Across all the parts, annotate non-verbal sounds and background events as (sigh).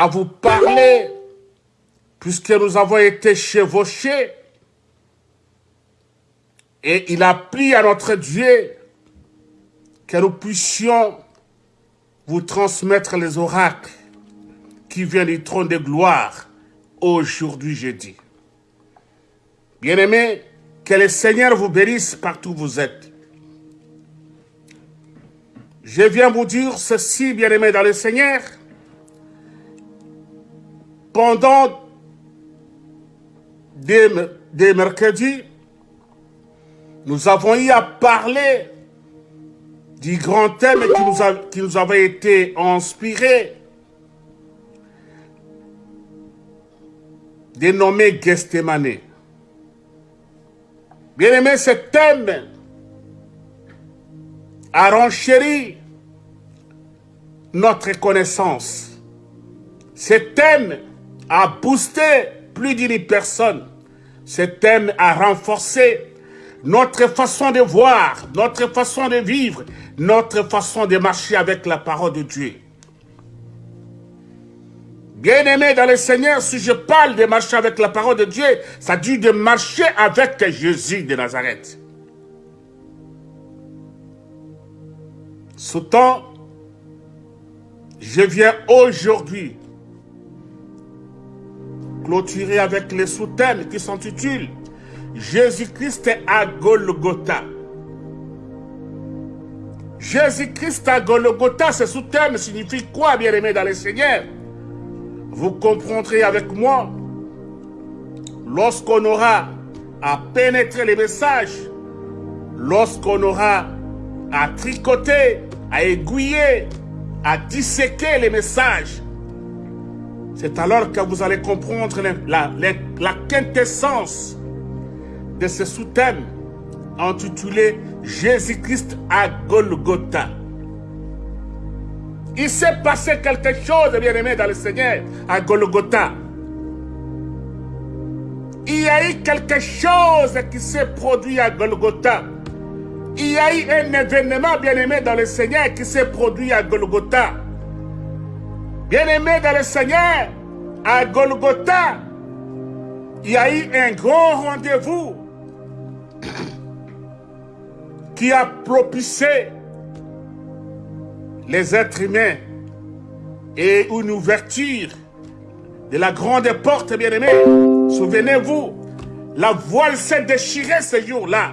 à vous parler, puisque nous avons été chevauchés. Et il a pris à notre Dieu que nous puissions vous transmettre les oracles qui viennent du trône de gloire aujourd'hui jeudi. Bien-aimés, que le Seigneur vous bénisse partout où vous êtes. Je viens vous dire ceci, bien-aimés dans le Seigneur. Pendant des, mercredis, nous avons eu à parler du grand thème qui nous, a, qui nous avait été inspiré, dénommé Gethsemane. Bien aimé, ce thème a renchéri notre connaissance. Ce thème a boosté plus d'une personne. Ce thème a renforcé notre façon de voir, notre façon de vivre, notre façon de marcher avec la parole de Dieu. Bien-aimé dans le Seigneur, si je parle de marcher avec la parole de Dieu, ça dit de marcher avec Jésus de Nazareth. temps, je viens aujourd'hui clôturer avec les sous-thèmes qui s'intitulent Jésus-Christ à Golgotha. Jésus-Christ à Golgotha, ce sous-thème signifie quoi, bien-aimé dans le Seigneur? Vous comprendrez avec moi, lorsqu'on aura à pénétrer les messages, lorsqu'on aura à tricoter, à aiguiller, à disséquer les messages, c'est alors que vous allez comprendre la, quintessence de ce sous-thème intitulé Jésus-Christ à Golgotha. Il s'est passé quelque chose, bien aimé, dans le Seigneur, à Golgotha. Il y a eu quelque chose qui s'est produit à Golgotha. Il y a eu un événement, bien aimé, dans le Seigneur qui s'est produit à Golgotha. Bien aimé dans le Seigneur, à Golgotha, il y a eu un grand rendez-vous (coughs) qui a propitié les êtres humains et une ouverture de la grande porte, bien-aimés. Souvenez-vous, la voile s'est déchirée ce jour-là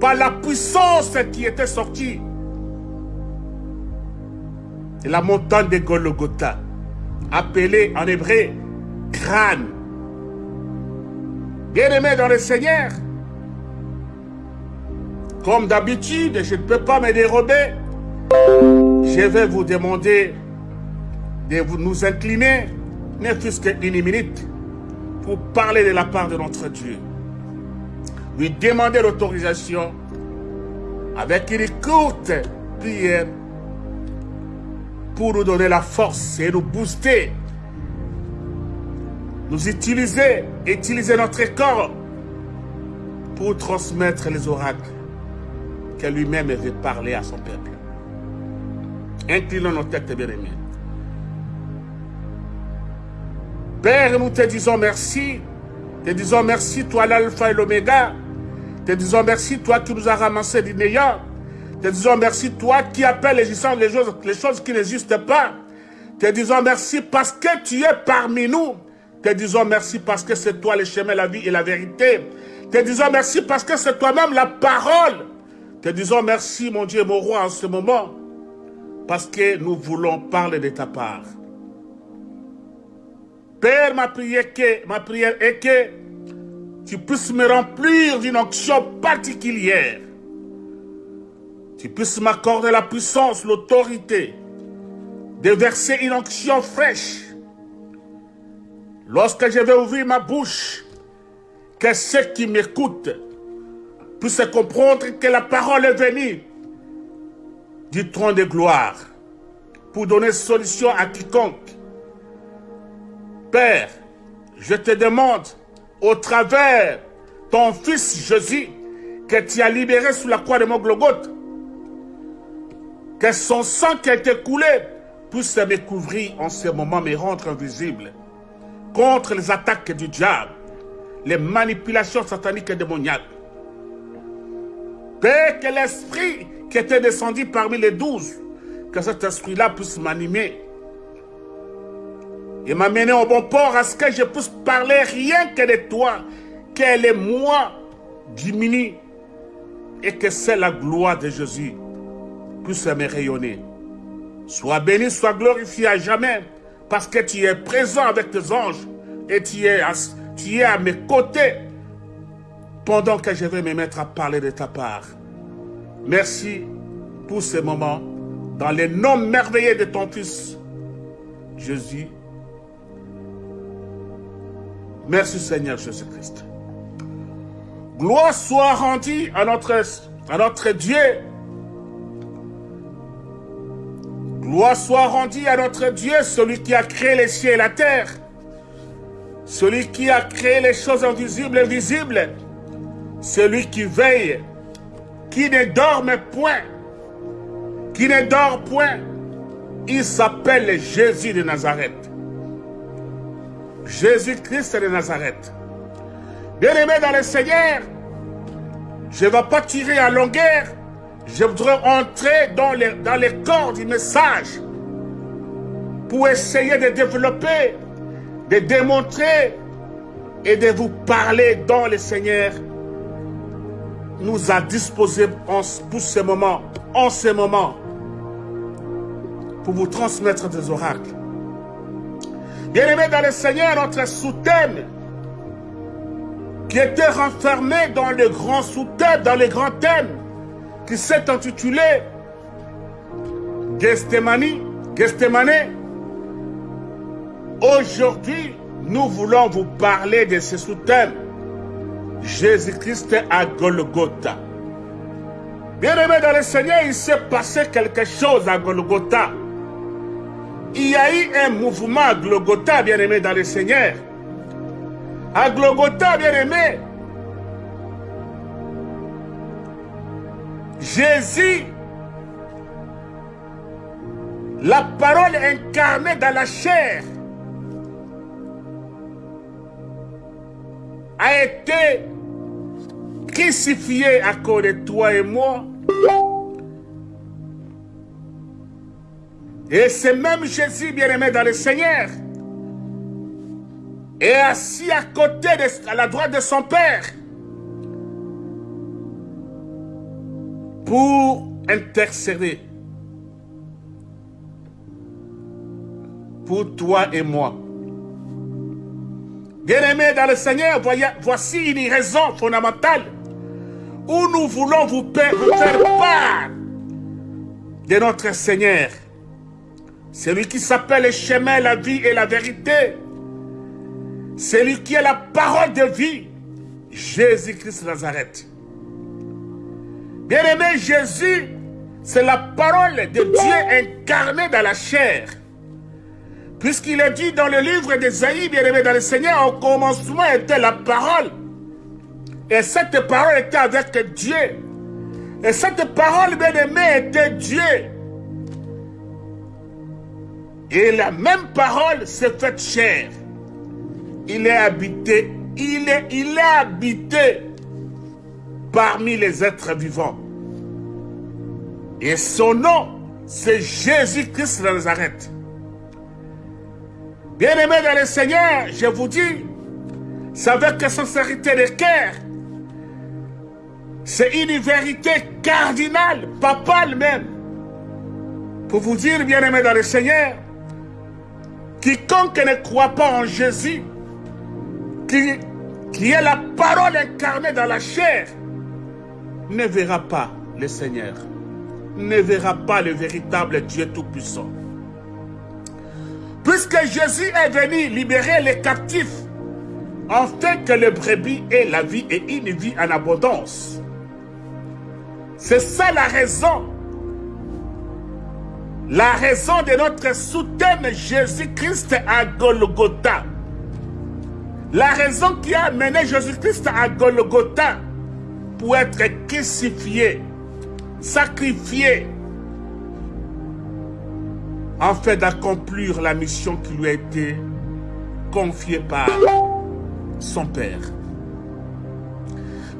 par la puissance qui était sortie la montagne de Golgotha, appelée en hébreu crâne. Bien-aimés dans le Seigneur, comme d'habitude, je ne peux pas me dérober. Je vais vous demander de vous nous incliner, ne fût-ce qu'une minute, pour parler de la part de notre Dieu. Lui demander l'autorisation avec une courte prière pour nous donner la force et nous booster, nous utiliser, utiliser notre corps pour transmettre les oracles lui-même veut parler à son peuple. Inclinons nos têtes, bien-aimés. Père, nous te disons merci. Te disons merci, toi l'alpha et l'oméga. Te disons merci, toi qui nous as ramassé du. Te disons merci, toi qui appelles les choses, les choses, qui n'existent pas. Te disons merci parce que tu es parmi nous. Te disons merci parce que c'est toi le chemin, la vie et la vérité. Te disons merci parce que c'est toi-même la parole. Te disons merci, mon Dieu, mon roi, en ce moment, parce que nous voulons parler de ta part. Père, ma prière, est que tu puisses me remplir d'une onction particulière. Tu puisses m'accorder la puissance, l'autorité de verser une onction fraîche. Lorsque je vais ouvrir ma bouche, que ceux qui m'écoutent puisse comprendre que la parole est venue du trône de gloire pour donner solution à quiconque. Père, je te demande, au travers ton Fils Jésus, que tu as libéré sous la croix de mon Golgotha, que son sang qui a été coulé puisse me couvrir en ce moment, me rendre invisible contre les attaques du diable, les manipulations sataniques et démoniaques. Père, que l'esprit qui était descendu parmi les douze, que cet esprit-là puisse m'animer et m'amener au bon port à ce que je puisse parler rien que de toi, que les moi diminue et que c'est la gloire de Jésus puisse me rayonner. Sois béni, sois glorifié à jamais, parce que tu es présent avec tes anges et tu es, à, mes côtés pendant que je vais me mettre à parler de ta part. Merci pour ces moments dans les noms merveilleux de ton Fils, Jésus. Merci Seigneur Jésus-Christ. Gloire soit rendue à notre, à notre Dieu Gloire soit rendue à notre Dieu, celui qui a créé les cieux et la terre. Celui qui a créé les choses invisibles et visibles. Celui qui veille, qui ne dorme point. Qui ne dort point. Il s'appelle Jésus de Nazareth. Jésus-Christ de Nazareth. Bien-aimé dans le Seigneur, je ne vais pas tirer à longueur je voudrais entrer dans les, dans corps du message pour essayer de développer, de démontrer et de vous parler dont le Seigneur nous a disposé pour ce moment, en ce moment, pour vous transmettre des oracles. Bien-aimés dans le Seigneur, notre sous-thème, qui était renfermé dans le grand sous-thème, dans les grands thèmes, qui s'est intitulé Gestemani, Gestemane. Aujourd'hui, nous voulons vous parler de ce sous-thème. Jésus-Christ à Golgotha. Bien-aimé dans le Seigneur, il s'est passé quelque chose à Golgotha. Il y a eu un mouvement à Golgotha, bien-aimé dans le Seigneur. À Golgotha, bien-aimé, Jésus, la parole incarnée dans la chair, a été crucifié à cause de toi et moi. Et c'est même Jésus, bien-aimé dans le Seigneur, est assis à côté, de, à la droite de son Père. Pour intercéder pour toi et moi. Bien-aimés dans le Seigneur, voici une raison fondamentale où nous voulons vous faire part de notre Seigneur. Celui qui s'appelle le chemin, la vie et la vérité. Celui qui est la parole de vie. Jésus-Christ Nazareth. Bien-aimé, Jésus, c'est la parole de Dieu incarnée dans la chair. Puisqu'il est dit dans le livre d'Esaïe, bien-aimé dans le Seigneur, au commencement était la parole. Et cette parole était avec Dieu. Et cette parole, bien-aimé, était Dieu. Et la même parole s'est faite chair. Il est habité, il est, il est habité parmi les êtres vivants. Et son nom, c'est Jésus-Christ de Nazareth. Bien-aimés dans le Seigneur, je vous dis, c'est avec sincérité de cœur. C'est une vérité cardinale, papale même. Pour vous dire, bien-aimés dans le Seigneur, quiconque ne croit pas en Jésus, qui, qui est la parole incarnée dans la chair, ne verra pas le Seigneur, ne verra pas le véritable Dieu Tout-Puissant. Puisque Jésus est venu libérer les captifs, afin que le brebis ait la vie et une vie en abondance. C'est ça la raison. La raison de notre soutien Jésus-Christ à Golgotha. La raison qui a amené Jésus-Christ à Golgotha pour être crucifié, sacrifié. en fait d'accomplir la mission qui lui a été confiée par son Père.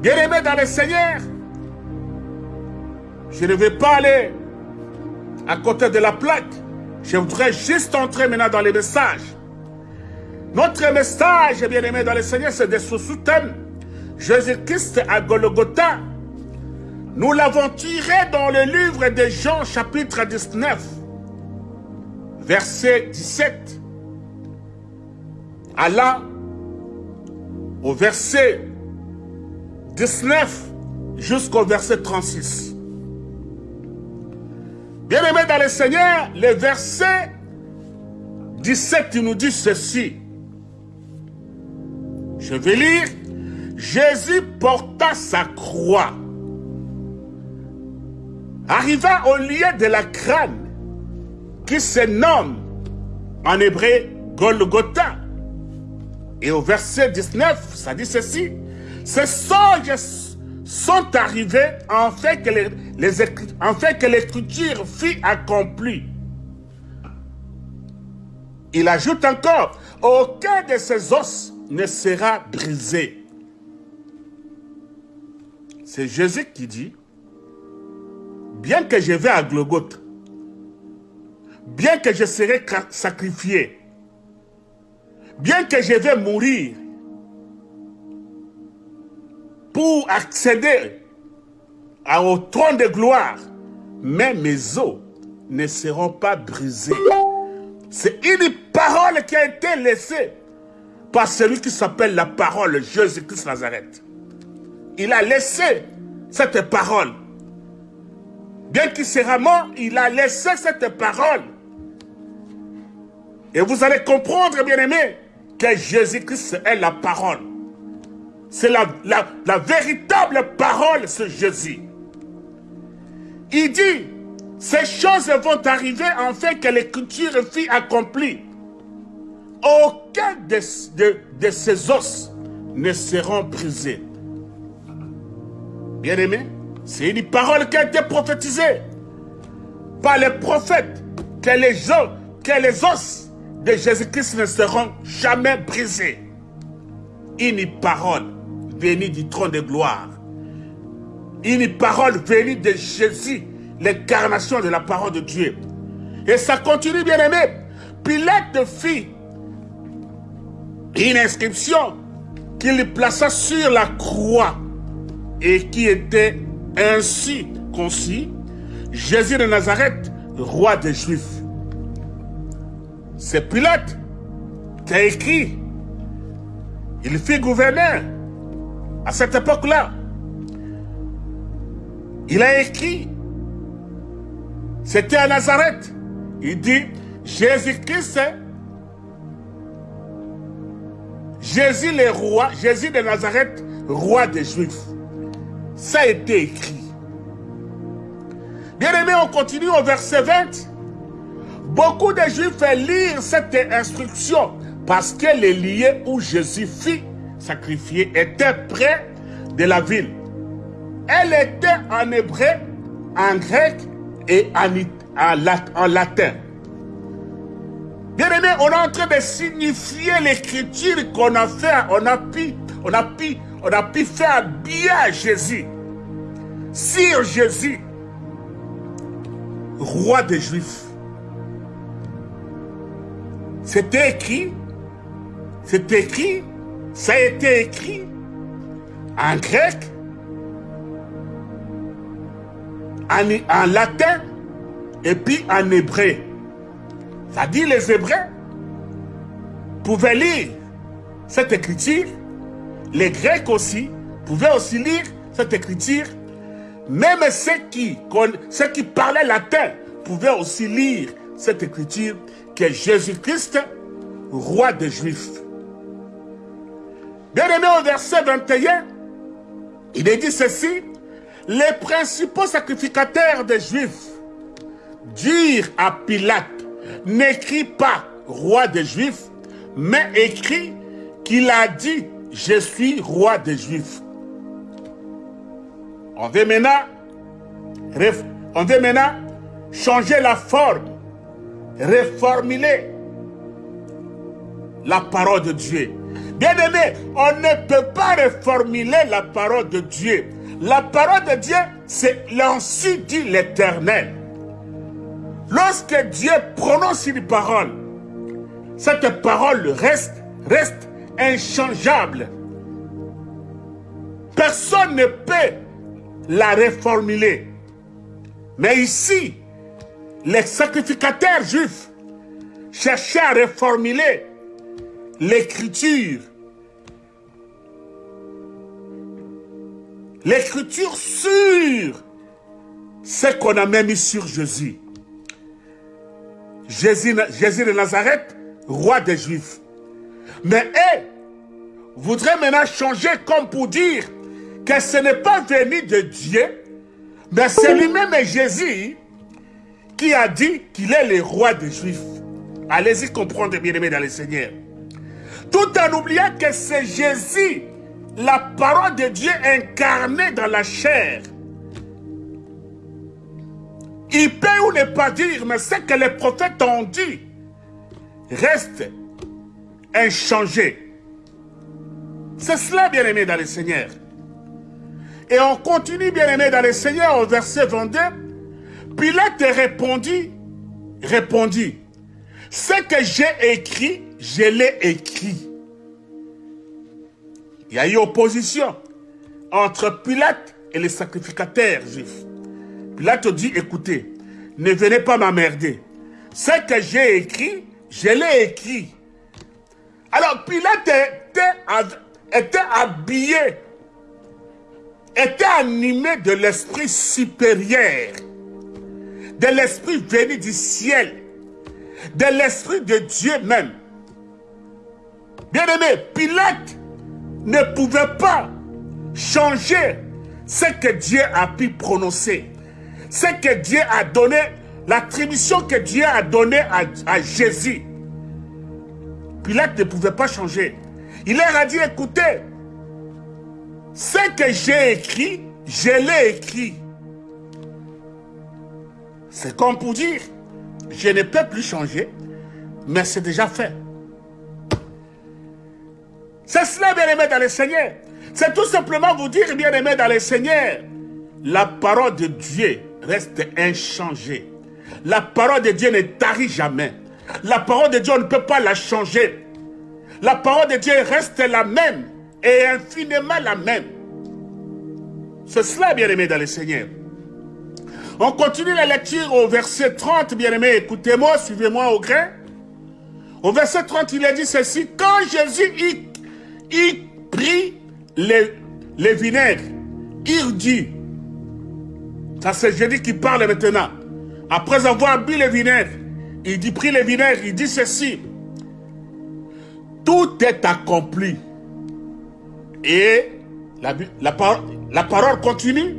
Bien-aimé dans le Seigneur, je ne vais pas aller à côté de la plaque. Je voudrais juste entrer maintenant dans les messages. Notre message, bien-aimé dans le Seigneur, c'est de soutien. Jésus-Christ à Golgotha. Nous l'avons tiré dans le livre de Jean, chapitre 19, verset 17. Allah, au verset 19 jusqu'au verset 36. Bien-aimé dans le Seigneur, le verset 17, il nous dit ceci. Je vais lire. Jésus porta sa croix, arriva au lieu de la crâne, qui se nomme en hébreu Golgotha. Et au verset 19, ça dit ceci. Ces songes sont arrivés en fait que l'écriture fut accomplie. Il ajoute encore, aucun de ces os ne sera brisé. C'est Jésus qui dit, bien que je vais à Golgotha, bien que je serai sacrifié, bien que je vais mourir, pour accéder au trône de gloire, mais mes os ne seront pas brisés. C'est une parole qui a été laissée par celui qui s'appelle la parole Jésus-Christ Nazareth. Il a laissé cette parole. Bien qu'il sera mort, il a laissé cette parole. Et vous allez comprendre, bien aimé, que Jésus-Christ est la parole. C'est la, véritable parole, ce Jésus. Il dit, ces choses vont arriver fait que l'écriture fut accomplie. Aucun de, de, de, ces os ne seront brisés. Bien aimé, c'est une parole qui a été prophétisée par les prophètes que les gens, que les os de Jésus-Christ ne seront jamais brisés. Une parole venue du trône de gloire. Une parole venue de Jésus, l'incarnation de la parole de Dieu. Et ça continue, bien aimé. Pilate fit une inscription qu'il plaça sur la croix et qui était ainsi conçue Jésus de Nazareth, roi des Juifs. C'est Pilate qui a écrit. Il fit gouverneur à cette époque-là, il a écrit, c'était à Nazareth, il dit, Jésus-Christ, Jésus le roi, Jésus de Nazareth, roi des Juifs. Ça a été écrit. Bien aimé, on continue au verset 20. Beaucoup de Juifs lire cette instruction parce qu'elle est liée où Jésus fit sacrifiée était près de la ville. Elle était en hébreu, en grec et en, latin. Bien aimé, on est en train de signifier l'écriture qu'on a fait, on a on a pu, on a pu faire bien Jésus. Sur Jésus, roi des Juifs. C'était écrit, c'est écrit ça a été écrit en grec, en, latin et puis en hébreu. Ça dit les Hébreux pouvaient lire cette écriture, les Grecs aussi pouvaient aussi lire cette écriture, même ceux qui, ceux qui parlaient latin pouvaient aussi lire cette écriture que Jésus-Christ, roi des Juifs. Bien aimé au verset 21, il est dit ceci, les principaux sacrificateurs des Juifs dirent à Pilate, n'écris pas roi des Juifs, mais écrit qu'il a dit, je suis roi des Juifs. On veut maintenant, on veut maintenant changer la forme réformuler la parole de Dieu. Bien-aimé, on ne peut pas réformuler la parole de Dieu. La parole de Dieu, c'est l'ainsi dit l'Éternel. Lorsque Dieu prononce une parole, cette parole reste, reste inchangeable. Personne ne peut la réformuler. Mais ici, les sacrificateurs juifs cherchaient à réformuler l'écriture. L'écriture sur ce qu'on a même mis sur. Jésus, Jésus de Nazareth, roi des Juifs. Mais eux voudraient maintenant changer comme pour dire que ce n'est pas venu de Dieu, mais c'est lui-même Jésus qui a dit qu'il est le roi des Juifs. Allez-y comprendre, bien-aimés dans le Seigneur. Tout en oubliant que c'est Jésus, la parole de Dieu incarnée dans la chair. Il peut ou ne pas dire, mais ce que les prophètes ont dit reste inchangé. C'est cela, bien-aimé dans le Seigneur. Et on continue, bien-aimé dans le Seigneur, au verset 22. Pilate répondit, répondit, ce que j'ai écrit, je l'ai écrit. Il y a eu opposition entre Pilate et les sacrificateurs juifs. Pilate dit, écoutez, ne venez pas m'emmerder. Ce que j'ai écrit, je l'ai écrit. Alors Pilate était, habillé, était animé de l'esprit supérieur, de l'esprit venu du ciel, de l'esprit de Dieu même. Bien-aimé, Pilate ne pouvait pas changer ce que Dieu a pu prononcer, ce que Dieu a donné, l'attribution que Dieu a donnée à, Jésus. Pilate ne pouvait pas changer. Il leur a dit, écoutez, ce que j'ai écrit, je l'ai écrit. C'est comme pour dire, je ne peux plus changer, mais c'est déjà fait. C'est cela, bien-aimé dans le Seigneur. C'est tout simplement vous dire, bien-aimé dans le Seigneur, la parole de Dieu reste inchangée. La parole de Dieu ne tarit jamais. La parole de Dieu, on ne peut pas la changer. La parole de Dieu reste la même et infiniment la même. C'est cela, bien-aimé dans le Seigneur. On continue la lecture au verset 30, bien-aimé. Écoutez-moi, suivez-moi au grain. Au verset 30, il a dit ceci. Quand Jésus y prit les, les vinaigres. Il dit, ça c'est Jésus qui parle maintenant. Après avoir bu les vinaigres, il dit, pris les vinaigres, il dit ceci. Tout est accompli. Et la, la, la parole continue.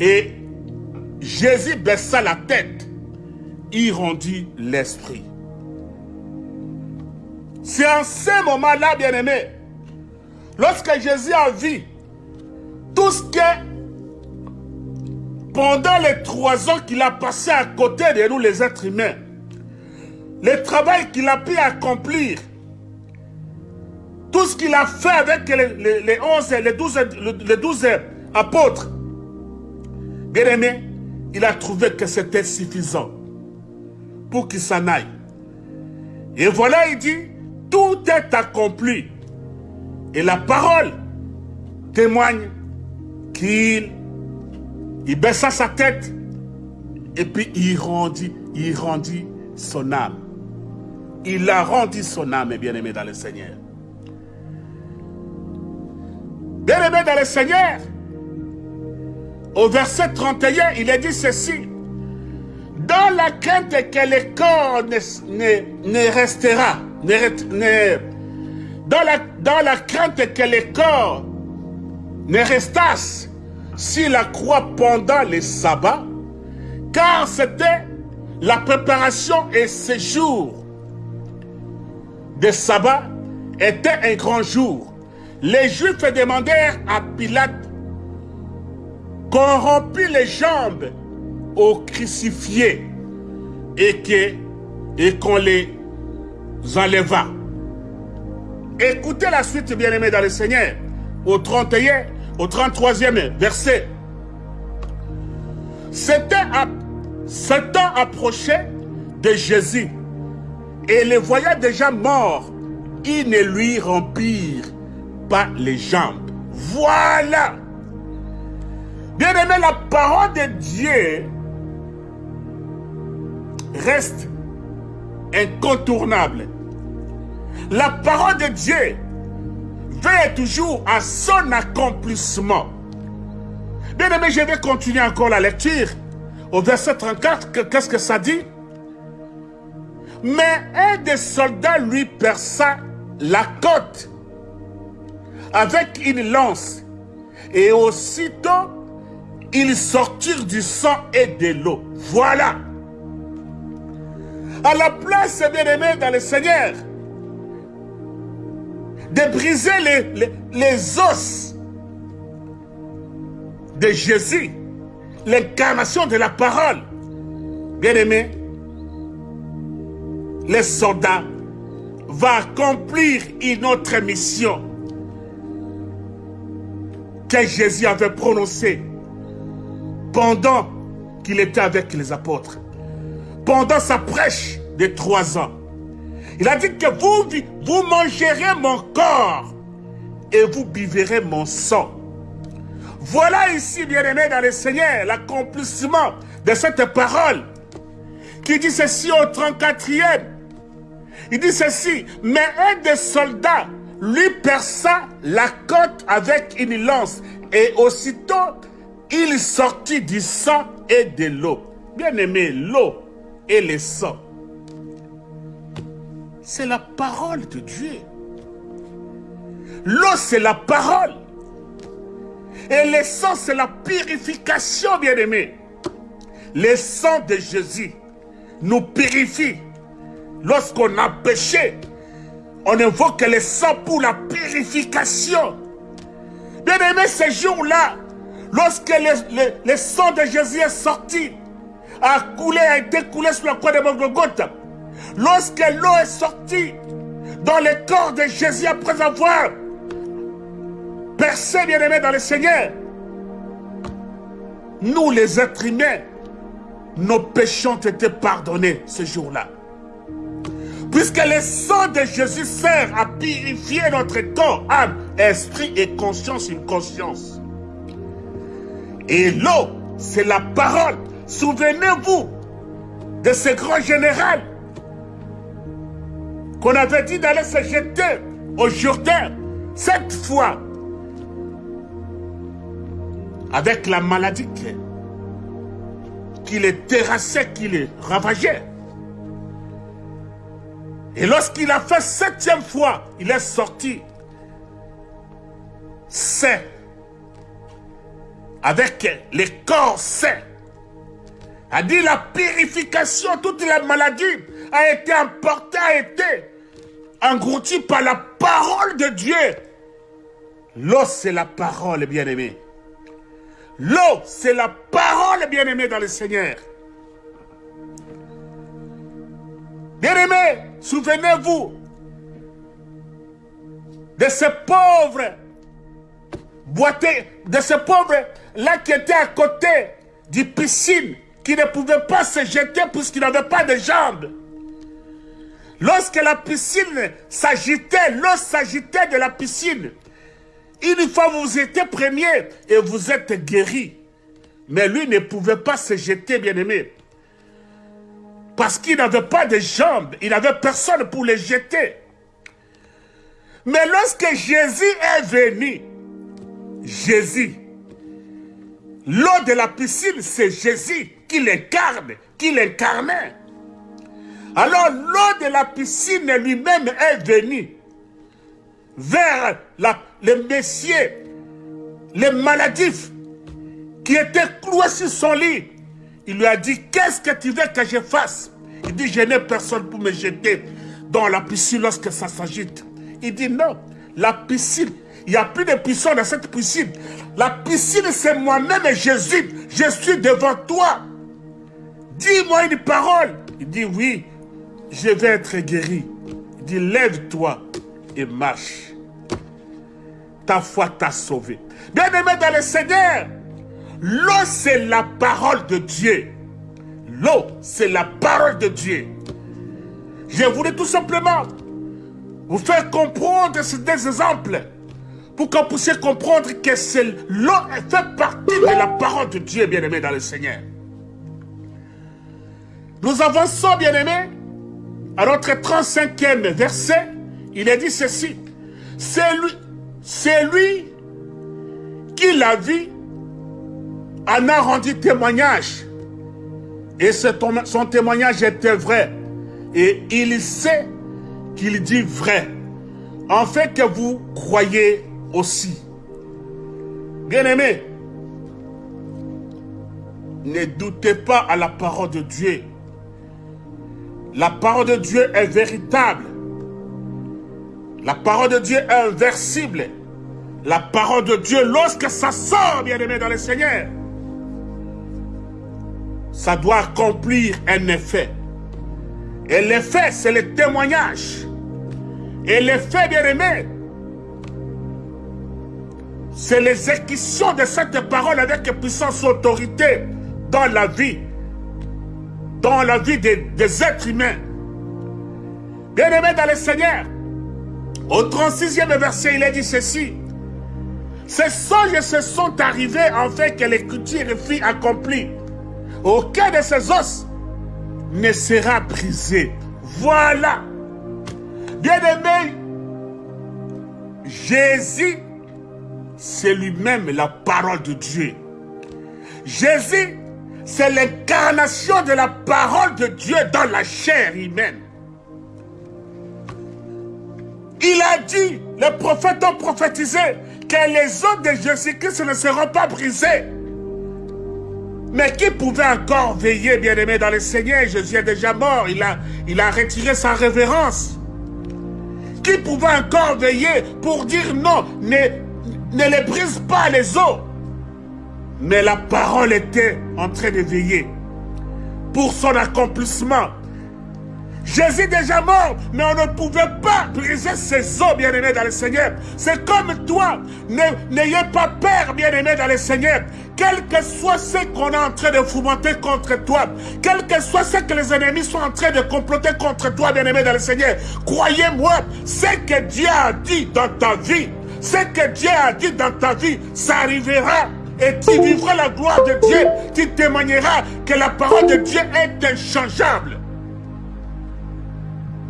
Et Jésus baissa la tête. Il rendit l'esprit. C'est en ce moment-là, bien-aimé, lorsque Jésus a vu tout ce que, pendant les trois ans qu'il a passé à côté de nous, les êtres humains, le travail qu'il a pu accomplir, tout ce qu'il a fait avec les, les, 11, les 12, les 12 apôtres, bien aimé, il a trouvé que c'était suffisant pour qu'il s'en aille. Et voilà, il dit, tout est accompli. Et la parole témoigne qu'il il baissa sa tête et puis il rendit son âme. Il a rendu son âme, bien-aimé dans le Seigneur. Bien-aimé dans le Seigneur, au verset 31, il est dit ceci. Dans la crainte que le corps ne, ne restera, dans, la, dans la crainte que les corps ne restassent sur la croix pendant les sabbats, car c'était la préparation et ce jour de sabbat était un grand jour. Les Juifs demandèrent à Pilate qu'on rompit les jambes au crucifié et qu'on les enleva. Écoutez la suite, bien-aimés dans le Seigneur, au 31, au 33e verset. Temps approchait de Jésus et les voyant déjà morts, ils ne lui rompirent pas les jambes. Voilà. Bien aimé, la parole de Dieu reste incontournable. La parole de Dieu veille toujours à son accomplissement. Bien aimé, je vais continuer encore la lecture. Au verset 34, qu'est-ce que ça dit? Mais un des soldats lui perça la côte avec une lance. Et aussitôt, ils sortirent du sang et de l'eau. Voilà. À la place, bien aimé dans le Seigneur, de briser les, les, os de Jésus, l'incarnation de la parole. Bien aimé, les soldats vont accomplir une autre mission que Jésus avait prononcée pendant qu'il était avec les apôtres, pendant sa prêche de trois ans. Il a dit que vous, vous mangerez mon corps et vous buverez mon sang. Voilà ici, bien-aimé dans le Seigneur, l'accomplissement de cette parole qui dit ceci au 34e. Il dit ceci, mais un des soldats lui perça la côte avec une lance et aussitôt il sortit du sang et de l'eau. Bien-aimé, l'eau et le sang c'est la parole de Dieu. L'eau, c'est la parole. Et le sang, c'est la purification, bien-aimé. Le sang de Jésus nous purifie. Lorsqu'on a péché, on invoque le sang pour la purification. Bien-aimé, ce jour-là, lorsque le, sang de Jésus est sorti, a coulé, a été coulé sur la croix de Golgotha, Lorsque l'eau est sortie dans le corps de Jésus après avoir percé bien-aimé dans le Seigneur, nous les êtres humains, nos ont été pardonnés ce jour-là. Puisque le sang de Jésus sert à purifier notre corps, âme, esprit et conscience, une conscience. Et l'eau, c'est la parole. Souvenez-vous de ce grand général qu'on avait dit d'aller se jeter au Jourdain, cette fois, avec la maladie qui les terrassait, qui les ravageait. Et lorsqu'il a fait septième fois, il est sorti. C'est avec les corps sains. A dit la purification, toute la maladie a été emportée, a été englouti par la parole de Dieu. L'eau, c'est la parole, bien-aimé. L'eau, c'est la parole, bien-aimé, dans le Seigneur. Bien-aimé, souvenez-vous de ces pauvres boité, de ces pauvres là qui étaient à côté du piscine, qui ne pouvaient pas se jeter puisqu'ils n'avaient pas de jambes. Lorsque la piscine s'agitait, l'eau s'agitait de la piscine. Une fois vous étiez premier et vous êtes guéri. Mais lui ne pouvait pas se jeter, bien-aimé. Parce qu'il n'avait pas de jambes, il n'avait personne pour les jeter. Mais lorsque Jésus est venu, Jésus, l'eau de la piscine, c'est Jésus qui l'incarne, qui l'incarnait. Alors l'eau de la piscine lui-même est venu vers la, les messieurs, les maladifs qui étaient cloués sur son lit. Il lui a dit, qu'est-ce que tu veux que je fasse? Il dit, je n'ai personne pour me jeter dans la piscine lorsque ça s'agite. Il dit, non, la piscine, il n'y a plus de piscine dans cette piscine. La piscine, c'est moi-même Jésus. Je suis devant toi. Dis-moi une parole. Il dit, oui, je vais être guéri. Il dit, lève-toi et marche. Ta foi t'a sauvé. Bien-aimé dans le Seigneur, l'eau c'est la parole de Dieu. L'eau c'est la parole de Dieu. Je voulais tout simplement vous faire comprendre ces deux exemples pour que vous puissiez comprendre que l'eau fait partie de la parole de Dieu, bien-aimé dans le Seigneur. Nous avançons, bien-aimés, à notre 35e verset. Il est dit ceci. C'est lui, c'est lui qui l'a vu en a rendu témoignage. Et son témoignage était vrai. Et il sait qu'il dit vrai. En fait que vous croyez aussi. Bien-aimés, ne doutez pas à la parole de Dieu. La parole de Dieu est véritable. La parole de Dieu est inversible. La parole de Dieu, lorsque ça sort, bien-aimé, dans le Seigneur, ça doit accomplir un effet. Et l'effet, c'est le témoignage. Et l'effet, bien-aimé, c'est l'exécution de cette parole avec puissance et autorité dans la vie dans la vie des, êtres humains. Bien-aimés dans le Seigneur, au 36e verset, il est dit ceci. Ces songes se sont arrivés en que l'écriture fut accomplie. Aucun de ces os ne sera brisé. Voilà. Bien-aimé, Jésus, c'est lui-même la parole de Dieu. Jésus c'est l'incarnation de la parole de Dieu dans la chair humaine. Il a dit, les prophètes ont prophétisé que les os de Jésus-Christ ne seront pas brisés. Mais qui pouvait encore veiller, bien-aimé, dans le Seigneur Jésus est déjà mort, il a, retiré sa révérence. Qui pouvait encore veiller pour dire non, ne, ne les brise pas les os mais la parole était en train de veiller pour son accomplissement. Jésus est déjà mort, mais on ne pouvait pas briser ses os, bien-aimés dans le Seigneur. C'est comme toi, n'ayez pas peur, bien-aimés dans le Seigneur. Quel que soit ce qu'on est en train de fomenter contre toi, quel que soit ce que les ennemis sont en train de comploter contre toi, bien-aimé dans le Seigneur, croyez-moi, ce que Dieu a dit dans ta vie, ce que Dieu a dit dans ta vie, ça arrivera et tu vivras la gloire de Dieu, tu témoigneras que la parole de Dieu est inchangeable.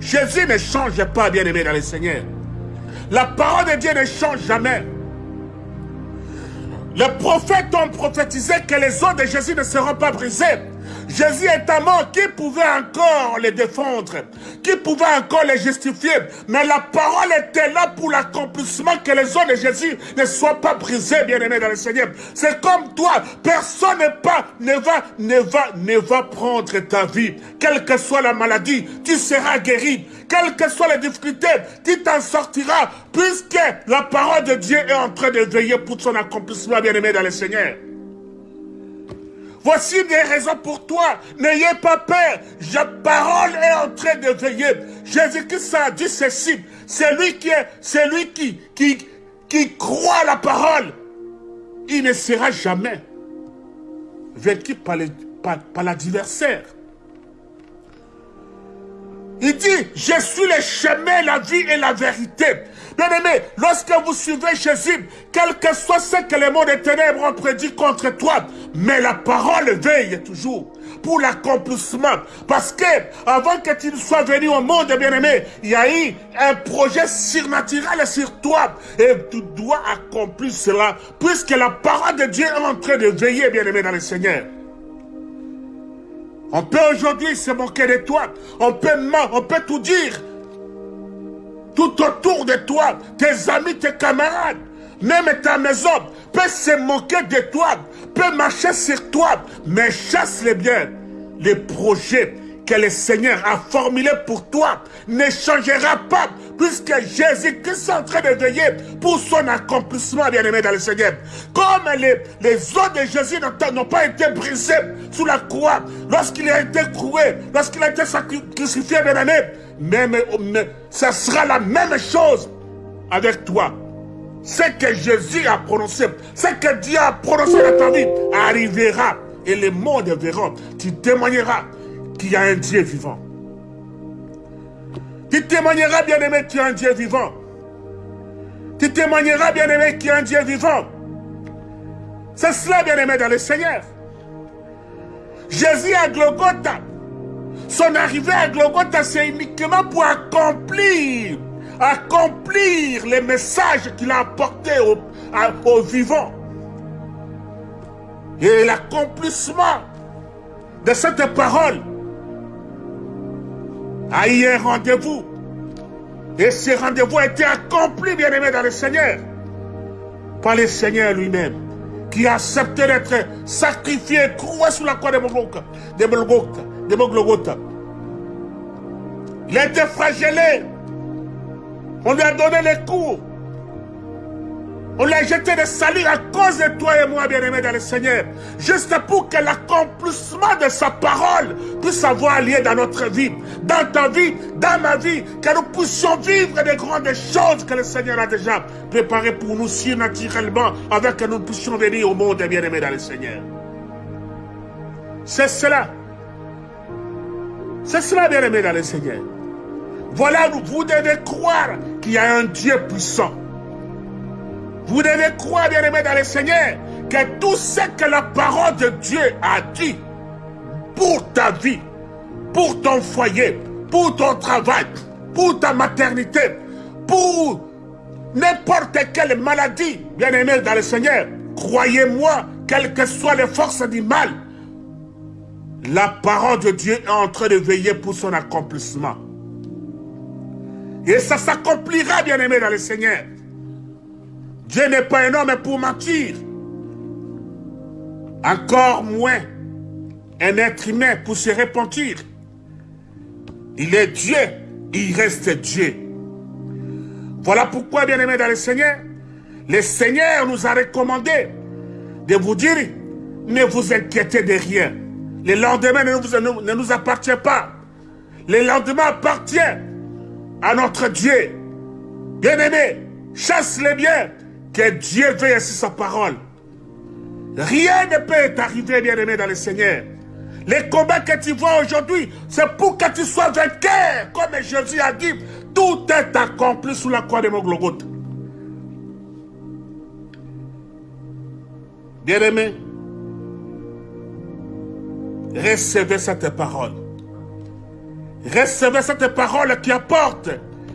Jésus ne change pas, bien-aimé dans le Seigneur. La parole de Dieu ne change jamais. Les prophètes ont prophétisé que les os de Jésus ne seront pas brisés. Jésus est un mort, qui pouvait encore les défendre Qui pouvait encore les justifier Mais la parole était là pour l'accomplissement que les os de Jésus ne soient pas brisés, bien-aimés dans le Seigneur. C'est comme toi, personne ne, pas, ne, va, ne, va, ne va prendre ta vie. Quelle que soit la maladie, tu seras guéri. Quelles que soient les difficultés, tu t'en sortiras, puisque la parole de Dieu est en train de veiller pour son accomplissement, bien-aimé dans le Seigneur. Voici des raisons pour toi. N'ayez pas peur. La parole est en train de veiller. Jésus-Christ a dit ceci. C'est lui qui est, c'est lui qui, qui, qui croit la parole. Il ne sera jamais vaincu par l'adversaire. Par, il dit, je suis le chemin, la vie et la vérité. Bien-aimé, lorsque vous suivez Jésus, quel que soit ce que les mots des ténèbres ont prédit contre toi, mais la parole veille toujours pour l'accomplissement. Parce que avant que tu ne sois venu au monde, bien-aimé, il y a eu un projet surnaturel sur toi. Et tu dois accomplir cela, puisque la parole de Dieu est en train de veiller, bien-aimé, dans le Seigneur. On peut aujourd'hui se moquer de toi. On peut, on peut tout dire. Tout autour de toi, tes amis, tes camarades, même ta maison peut se moquer de toi, peut marcher sur toi, mais chasse les biens, les projets le Seigneur a formulé pour toi ne changera pas puisque Jésus-Christ est en train de veiller pour son accomplissement, bien-aimé dans le Seigneur. Comme les, les os de Jésus n'ont pas été brisés sous la croix, lorsqu'il a été croué, lorsqu'il a été sacrifié, bien-aimé, même, ce sera la même chose avec toi. Ce que Jésus a prononcé, ce que Dieu a prononcé dans ta vie, arrivera. Et les mondes verront. Tu témoigneras qu'il y a un Dieu vivant. Tu témoigneras, bien-aimé, qu'il y a un Dieu vivant. Tu témoigneras, bien-aimé, qu'il y a un Dieu vivant. C'est cela, bien-aimé, dans le Seigneur. Jésus à Glogota, son arrivée à Glogota, c'est uniquement pour accomplir, accomplir les messages qu'il a apportés aux, vivants. Et l'accomplissement de cette parole a eu un rendez-vous. Et ce rendez-vous a été accompli, bien-aimé, dans le Seigneur. Par le Seigneur lui-même, qui a accepté d'être sacrifié, croué sous la croix de Golgotha. De Golgotha. Il a été flagellé. On lui a donné les coups. On l'a jeté de salut à cause de toi et moi, bien-aimés dans le Seigneur. Juste pour que l'accomplissement de sa parole puisse avoir lieu dans notre vie, dans ta vie, dans ma vie, que nous puissions vivre des grandes choses que le Seigneur a déjà préparées pour nous surnaturellement, avec que nous puissions venir au monde, bien-aimés dans le Seigneur. C'est cela. C'est cela, bien-aimés dans le Seigneur. Voilà, vous devez croire qu'il y a un Dieu puissant vous devez croire, bien-aimé, dans le Seigneur, que tout ce que la parole de Dieu a dit pour ta vie, pour ton foyer, pour ton travail, pour ta maternité, pour n'importe quelle maladie, bien-aimé dans le Seigneur, croyez-moi, quelles que soient les forces du mal, la parole de Dieu est en train de veiller pour son accomplissement. Et ça s'accomplira, bien-aimé dans le Seigneur. Dieu n'est pas un homme pour mentir. Encore moins un être humain pour se repentir. Il est Dieu, il reste Dieu. Voilà pourquoi, bien aimé dans le Seigneur, le Seigneur nous a recommandé de vous dire, ne vous inquiétez de rien. Le lendemain ne nous, appartient pas. Le lendemain appartient à notre Dieu. Bien-aimé, chasse les biens, que Dieu veille sur sa parole. Rien ne peut t'arriver, bien-aimé, dans le Seigneur. Les combats que tu vois aujourd'hui, c'est pour que tu sois vainqueur. Comme Jésus a dit, tout est accompli sous la croix de mon. Bien-aimé, recevez cette parole. Recevez cette parole qui apporte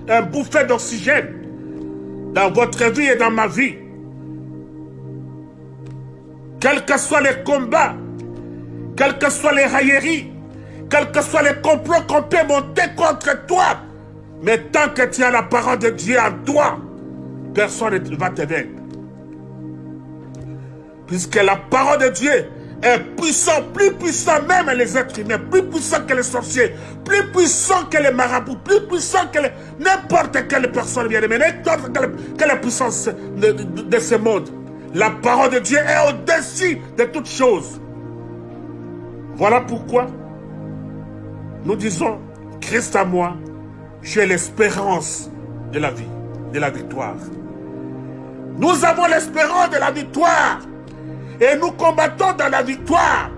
un bouffet d'oxygène dans votre vie et dans ma vie. Quels que soient les combats, quelles que soient les railleries, quels que soient les complots qu'on peut monter contre toi, mais tant que tu as la parole de Dieu en toi, personne ne va te vaincre. Puisque la parole de Dieu est puissant, plus puissant même les êtres humains, plus puissant que les sorciers, plus puissant que les marabouts, plus puissant que n'importe quelle personne bien aimée, n'importe quelle, puissance de, de, ce monde. La parole de Dieu est au-dessus de toutes choses. Voilà pourquoi nous disons, Christ à moi, j'ai l'espérance de la vie, de la victoire. Nous avons l'espérance de la victoire. Et nous combattons dans la victoire.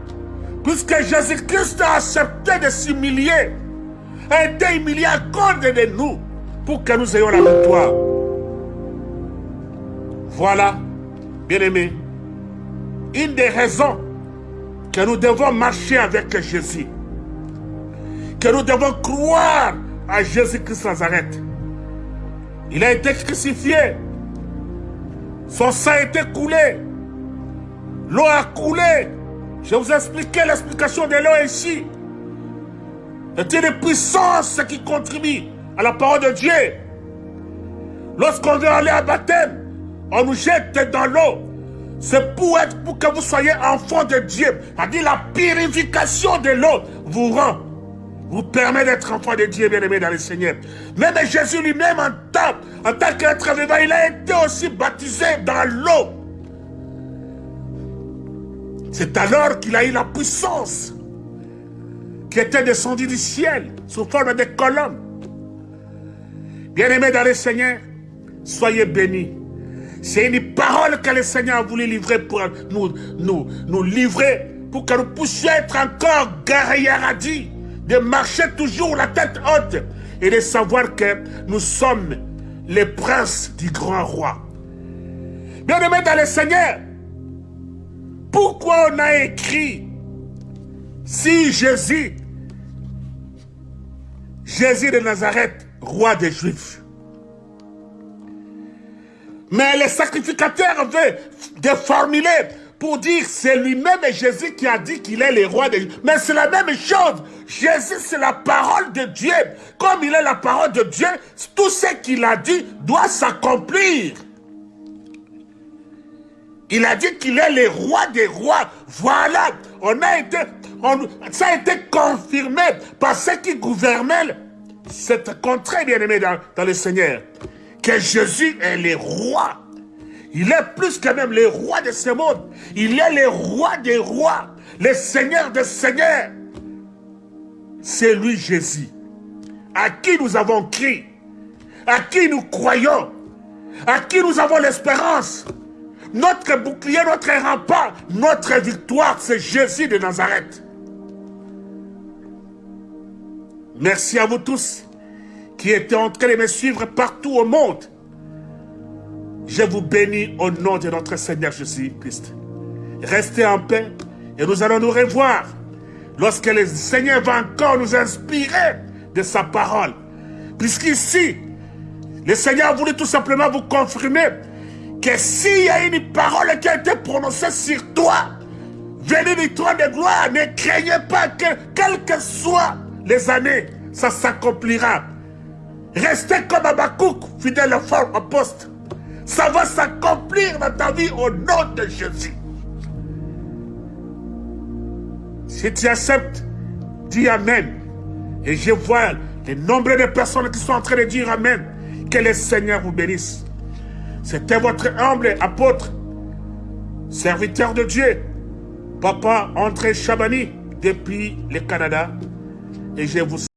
Puisque Jésus-Christ a accepté de s'humilier. A été humilié à cause de nous. Pour que nous ayons la victoire. Voilà, bien-aimés, une des raisons que nous devons marcher avec Jésus. Que nous devons croire à Jésus-Christ Nazareth. Il a été crucifié. Son sang a été coulé. L'eau a coulé. Je vous ai l'explication de l'eau ici. C'est une puissance qui contribue à la parole de Dieu. Lorsqu'on veut aller à baptême, on nous jette dans l'eau. C'est pour être, pour que vous soyez enfant de Dieu. C'est-à-dire la purification de l'eau vous rend vous permet d'être enfant de Dieu bien-aimé dans le Seigneur. Même Jésus lui-même, en tant qu'être vivant, il a été aussi baptisé dans l'eau. C'est alors qu'il a eu la puissance qui était descendue du ciel sous forme de colonne. Bien-aimés dans le Seigneur, soyez bénis. C'est une parole que le Seigneur a voulu livrer pour nous, nous, livrer, pour que nous puissions être encore dit de marcher toujours la tête haute et de savoir que nous sommes les princes du grand roi. Bien-aimés dans le Seigneur, pourquoi on a écrit si Jésus, Jésus de Nazareth, roi des Juifs, mais les sacrificateurs avaient déformulé pour dire c'est lui-même Jésus qui a dit qu'il est le roi des Juifs. Mais c'est la même chose. Jésus, c'est la parole de Dieu. Comme il est la parole de Dieu, tout ce qu'il a dit doit s'accomplir. Il a dit qu'il est le roi des rois. Voilà, on a été, ça a été confirmé par ceux qui gouvernaient cette contrée, bien-aimé dans, dans, le Seigneur. Que Jésus est le roi. Il est plus que même le roi de ce monde. Il est le roi des rois, le Seigneur des seigneurs. C'est lui Jésus, à qui nous avons crié, à qui nous croyons, à qui nous avons l'espérance. Notre bouclier, notre rempart, notre victoire, c'est Jésus de Nazareth. Merci à vous tous qui étaient en train de me suivre partout au monde. Je vous bénis au nom de notre Seigneur Jésus-Christ. Restez en paix et nous allons nous revoir lorsque le Seigneur va encore nous inspirer de sa parole. Puisqu'ici, le Seigneur voulait tout simplement vous confirmer que s'il y a une parole qui a été prononcée sur toi, venez du trône de gloire, ne craignez pas que, quelles que soient les années, ça s'accomplira. Restez comme Abakouk, fidèle au poste. Ça va s'accomplir dans ta vie au nom de Jésus. Si tu acceptes, dis Amen. Et je vois les nombreux de personnes qui sont en train de dire Amen. Que le Seigneur vous bénisse. C'était votre humble apôtre, serviteur de Dieu, Papa André Chabani, depuis le Canada. Et je vous